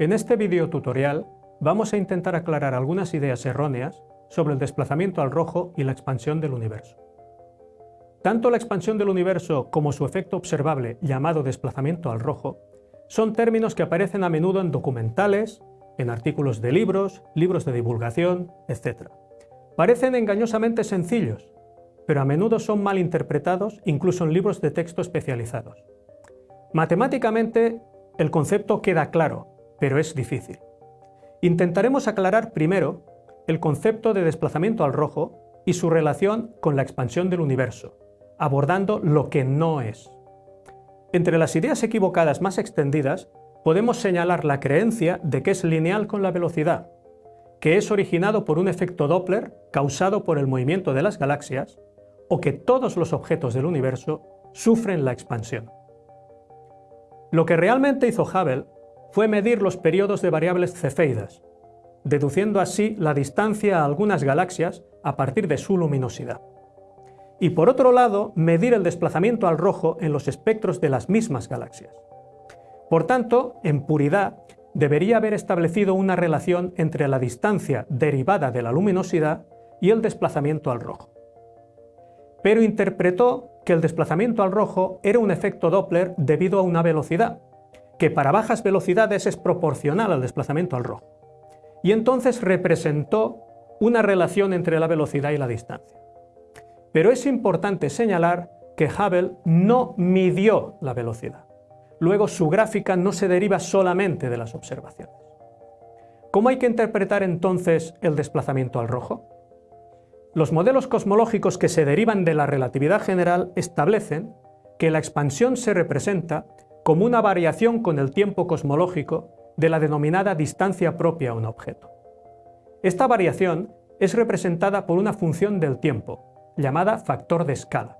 En este video tutorial vamos a intentar aclarar algunas ideas erróneas sobre el desplazamiento al rojo y la expansión del universo. Tanto la expansión del universo como su efecto observable llamado desplazamiento al rojo son términos que aparecen a menudo en documentales, en artículos de libros, libros de divulgación, etc. Parecen engañosamente sencillos, pero a menudo son mal interpretados incluso en libros de texto especializados. Matemáticamente el concepto queda claro, pero es difícil. Intentaremos aclarar primero el concepto de desplazamiento al rojo y su relación con la expansión del universo, abordando lo que no es. Entre las ideas equivocadas más extendidas, podemos señalar la creencia de que es lineal con la velocidad, que es originado por un efecto Doppler causado por el movimiento de las galaxias, o que todos los objetos del universo sufren la expansión. Lo que realmente hizo Hubble fue medir los periodos de variables cefeidas, deduciendo así la distancia a algunas galaxias a partir de su luminosidad. Y por otro lado, medir el desplazamiento al rojo en los espectros de las mismas galaxias. Por tanto, en puridad, debería haber establecido una relación entre la distancia derivada de la luminosidad y el desplazamiento al rojo. Pero interpretó que el desplazamiento al rojo era un efecto Doppler debido a una velocidad, que para bajas velocidades es proporcional al desplazamiento al rojo. Y entonces representó una relación entre la velocidad y la distancia. Pero es importante señalar que Hubble no midió la velocidad. Luego su gráfica no se deriva solamente de las observaciones. ¿Cómo hay que interpretar entonces el desplazamiento al rojo? Los modelos cosmológicos que se derivan de la relatividad general establecen que la expansión se representa como una variación con el tiempo cosmológico de la denominada distancia propia a un objeto. Esta variación es representada por una función del tiempo, llamada factor de escala,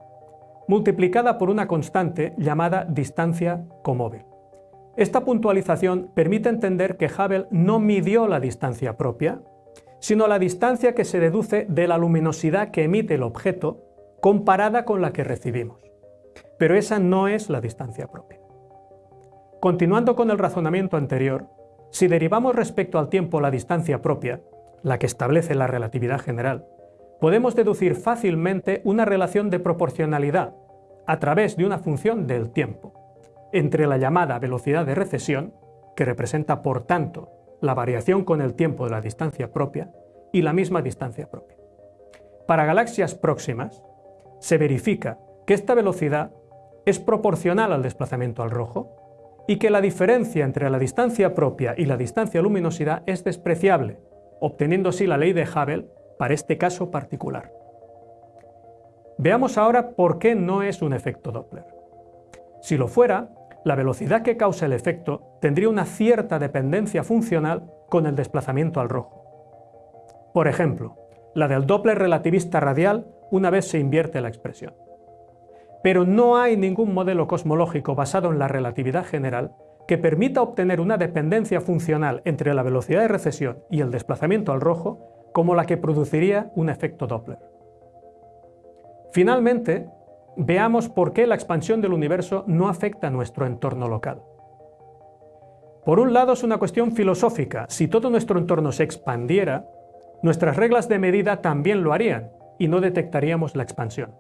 multiplicada por una constante llamada distancia comóvil. Esta puntualización permite entender que Hubble no midió la distancia propia, sino la distancia que se deduce de la luminosidad que emite el objeto comparada con la que recibimos. Pero esa no es la distancia propia. Continuando con el razonamiento anterior, si derivamos respecto al tiempo la distancia propia, la que establece la relatividad general, podemos deducir fácilmente una relación de proporcionalidad a través de una función del tiempo entre la llamada velocidad de recesión, que representa por tanto la variación con el tiempo de la distancia propia, y la misma distancia propia. Para galaxias próximas, se verifica que esta velocidad es proporcional al desplazamiento al rojo y que la diferencia entre la distancia propia y la distancia luminosidad es despreciable, obteniendo así la ley de Hubble para este caso particular. Veamos ahora por qué no es un efecto Doppler. Si lo fuera, la velocidad que causa el efecto tendría una cierta dependencia funcional con el desplazamiento al rojo. Por ejemplo, la del Doppler relativista radial una vez se invierte la expresión pero no hay ningún modelo cosmológico basado en la relatividad general que permita obtener una dependencia funcional entre la velocidad de recesión y el desplazamiento al rojo como la que produciría un efecto Doppler. Finalmente, veamos por qué la expansión del universo no afecta a nuestro entorno local. Por un lado es una cuestión filosófica, si todo nuestro entorno se expandiera, nuestras reglas de medida también lo harían y no detectaríamos la expansión.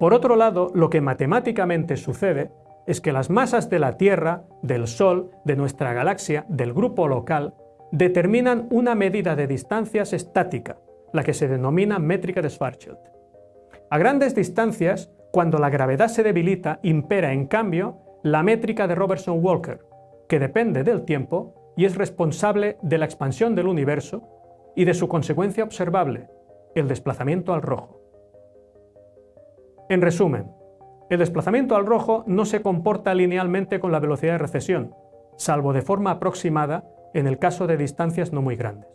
Por otro lado, lo que matemáticamente sucede es que las masas de la Tierra, del Sol, de nuestra galaxia, del grupo local, determinan una medida de distancias estática, la que se denomina métrica de Schwarzschild. A grandes distancias, cuando la gravedad se debilita, impera en cambio la métrica de Robertson-Walker, que depende del tiempo y es responsable de la expansión del universo y de su consecuencia observable, el desplazamiento al rojo. En resumen, el desplazamiento al rojo no se comporta linealmente con la velocidad de recesión, salvo de forma aproximada en el caso de distancias no muy grandes.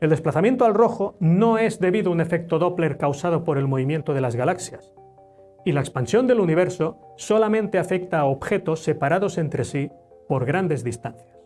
El desplazamiento al rojo no es debido a un efecto Doppler causado por el movimiento de las galaxias, y la expansión del universo solamente afecta a objetos separados entre sí por grandes distancias.